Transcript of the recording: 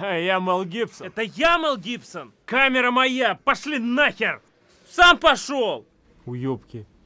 Я Мел Гибсон. Это я, Мел Гибсон. Камера моя! Пошли нахер! Сам пошел. Уёбки.